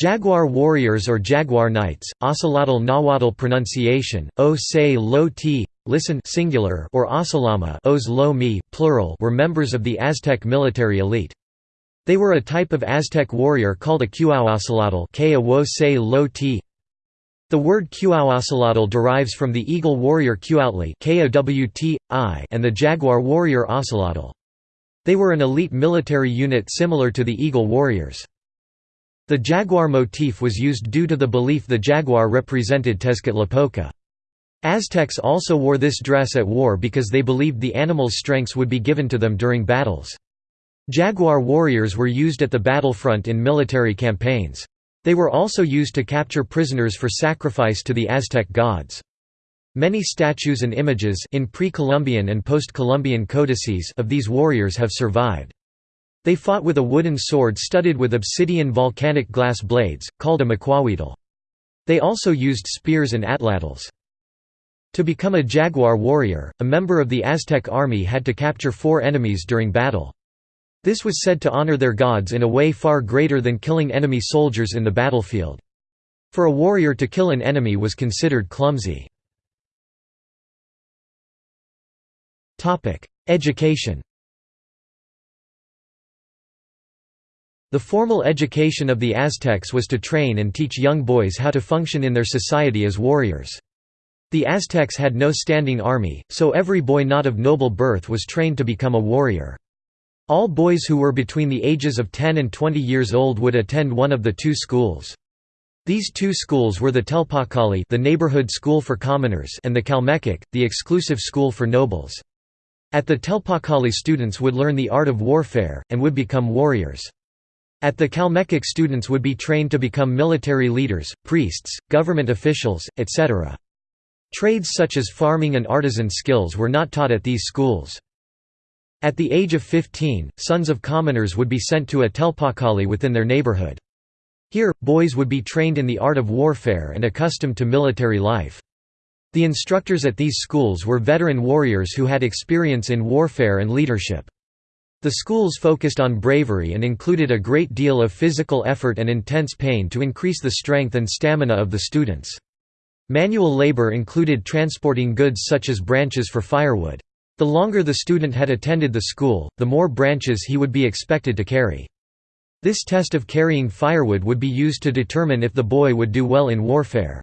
Jaguar warriors or jaguar knights, Ocelotl Nahuatl pronunciation, o say lo t, listen singular or Ocelama os lo mi, plural were members of the Aztec military elite. They were a type of Aztec warrior called a Cuauocelotl. The word Cuauocelotl derives from the eagle warrior Cuauhtli and the jaguar warrior Ocelotl. They were an elite military unit similar to the eagle warriors. The jaguar motif was used due to the belief the jaguar represented Tezcatlipoca. Aztecs also wore this dress at war because they believed the animal's strengths would be given to them during battles. Jaguar warriors were used at the battlefront in military campaigns. They were also used to capture prisoners for sacrifice to the Aztec gods. Many statues and images in pre-Columbian and post-Columbian codices of these warriors have survived. They fought with a wooden sword studded with obsidian volcanic glass blades, called a macuahuitl. They also used spears and atlatls. To become a jaguar warrior, a member of the Aztec army had to capture four enemies during battle. This was said to honor their gods in a way far greater than killing enemy soldiers in the battlefield. For a warrior to kill an enemy was considered clumsy. Education The formal education of the Aztecs was to train and teach young boys how to function in their society as warriors. The Aztecs had no standing army, so every boy not of noble birth was trained to become a warrior. All boys who were between the ages of 10 and 20 years old would attend one of the two schools. These two schools were the Telpochcalli the neighborhood school for commoners and the Calmecac, the exclusive school for nobles. At the Telpochcalli students would learn the art of warfare, and would become warriors. At the Calmecac students would be trained to become military leaders, priests, government officials, etc. Trades such as farming and artisan skills were not taught at these schools. At the age of 15, sons of commoners would be sent to a telpochcalli within their neighborhood. Here, boys would be trained in the art of warfare and accustomed to military life. The instructors at these schools were veteran warriors who had experience in warfare and leadership. The schools focused on bravery and included a great deal of physical effort and intense pain to increase the strength and stamina of the students. Manual labor included transporting goods such as branches for firewood. The longer the student had attended the school, the more branches he would be expected to carry. This test of carrying firewood would be used to determine if the boy would do well in warfare.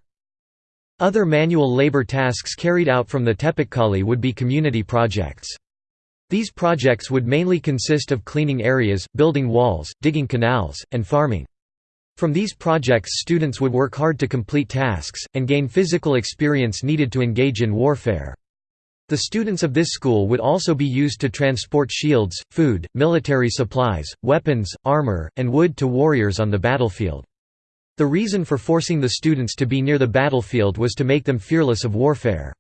Other manual labor tasks carried out from the Telpochcalli would be community projects. These projects would mainly consist of cleaning areas, building walls, digging canals, and farming. From these projects students would work hard to complete tasks, and gain physical experience needed to engage in warfare. The students of this school would also be used to transport shields, food, military supplies, weapons, armor, and wood to warriors on the battlefield. The reason for forcing the students to be near the battlefield was to make them fearless of warfare.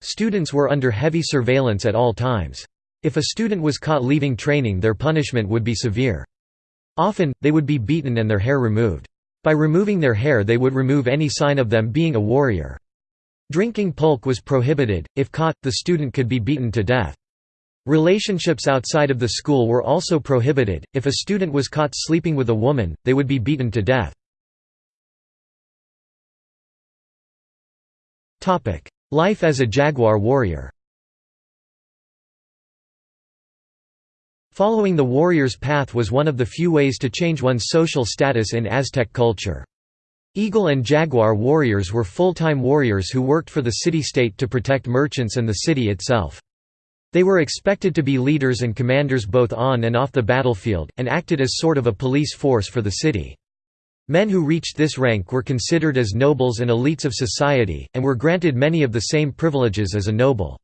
Students were under heavy surveillance at all times. If a student was caught leaving training their punishment would be severe. Often, they would be beaten and their hair removed. By removing their hair they would remove any sign of them being a warrior. Drinking pulque was prohibited, if caught, the student could be beaten to death. Relationships outside of the school were also prohibited, if a student was caught sleeping with a woman, they would be beaten to death. Life as a jaguar warrior Following the warrior's path was one of the few ways to change one's social status in Aztec culture. Eagle and jaguar warriors were full-time warriors who worked for the city-state to protect merchants and the city itself. They were expected to be leaders and commanders both on and off the battlefield, and acted as sort of a police force for the city. Men who reached this rank were considered as nobles and elites of society, and were granted many of the same privileges as a noble.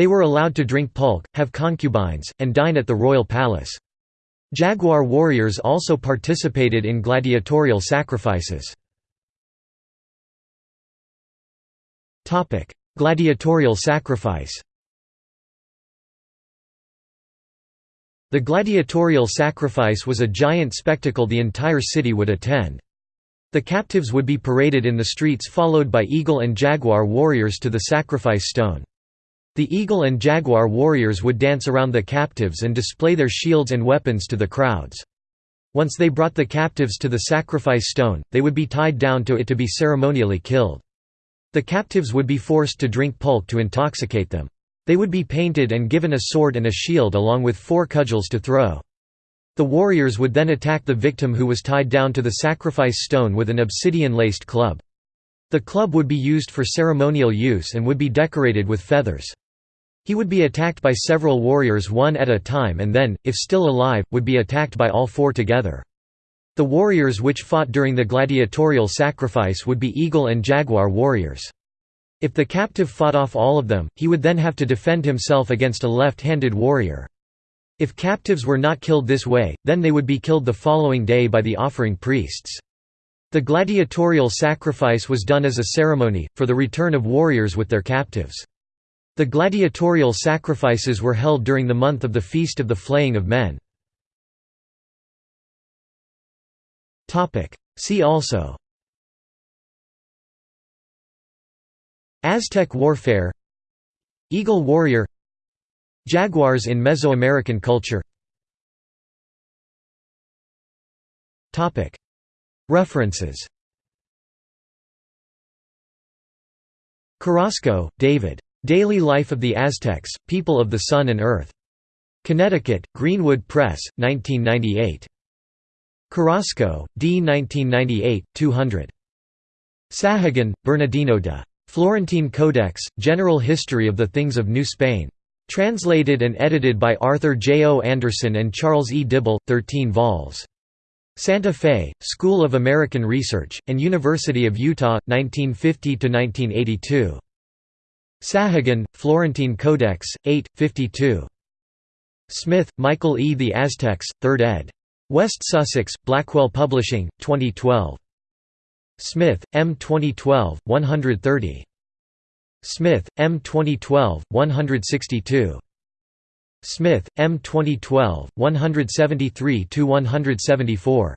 They were allowed to drink pulque, have concubines, and dine at the royal palace. Jaguar warriors also participated in gladiatorial sacrifices. Gladiatorial sacrifice The gladiatorial sacrifice was a giant spectacle the entire city would attend. The captives would be paraded in the streets followed by eagle and jaguar warriors to the sacrifice stone. The eagle and jaguar warriors would dance around the captives and display their shields and weapons to the crowds. Once they brought the captives to the sacrifice stone, they would be tied down to it to be ceremonially killed. The captives would be forced to drink pulque to intoxicate them. They would be painted and given a sword and a shield along with four cudgels to throw. The warriors would then attack the victim who was tied down to the sacrifice stone with an obsidian-laced club. The club would be used for ceremonial use and would be decorated with feathers. He would be attacked by several warriors one at a time and then, if still alive, would be attacked by all four together. The warriors which fought during the gladiatorial sacrifice would be eagle and jaguar warriors. If the captive fought off all of them, he would then have to defend himself against a left-handed warrior. If captives were not killed this way, then they would be killed the following day by the offering priests. The gladiatorial sacrifice was done as a ceremony, for the return of warriors with their captives. The gladiatorial sacrifices were held during the month of the Feast of the Flaying of Men. See also Aztec warfare Eagle warrior Jaguars in Mesoamerican culture References Carrasco, David. Daily Life of the Aztecs, People of the Sun and Earth. Connecticut, Greenwood Press, 1998. Carrasco, D. 1998, 200. Sahagun, Bernardino de. Florentine Codex, General History of the Things of New Spain. Translated and edited by Arthur J. O. Anderson and Charles E. Dibble, 13 vols. Santa Fe, School of American Research, and University of Utah, 1950–1982. Sahagun, Florentine Codex, 8, 52. Smith, Michael E. The Aztecs, 3rd ed. West Sussex, Blackwell Publishing, 2012. Smith, M. 2012, 130. Smith, M. 2012, 162. Smith, M. 2012, 173–174.